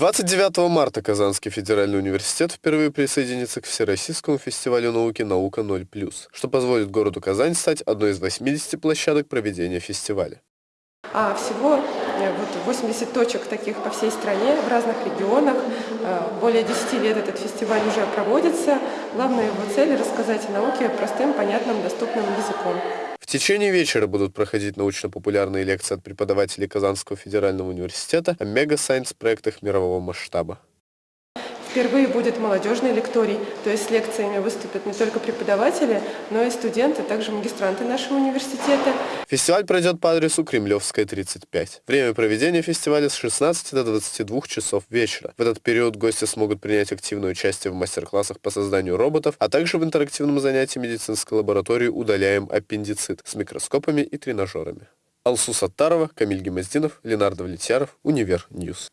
29 марта Казанский федеральный университет впервые присоединится к Всероссийскому фестивалю науки «Наука 0+,» что позволит городу Казань стать одной из 80 площадок проведения фестиваля. А всего э, вот 80 точек таких по всей стране, в разных регионах. Э, более 10 лет этот фестиваль уже проводится. Главная его цель – рассказать о науке простым, понятным, доступным языком. Течение вечера будут проходить научно-популярные лекции от преподавателей Казанского федерального университета о мега-сайенс-проектах мирового масштаба. Впервые будет молодежный лекторий, то есть с лекциями выступят не только преподаватели, но и студенты, также магистранты нашего университета. Фестиваль пройдет по адресу Кремлевская, 35. Время проведения фестиваля с 16 до 22 часов вечера. В этот период гости смогут принять активное участие в мастер-классах по созданию роботов, а также в интерактивном занятии медицинской лаборатории «Удаляем аппендицит» с микроскопами и тренажерами. Алсу Саттарова, Камиль Гимаздинов, Ленар Давлетьяров, Универ News.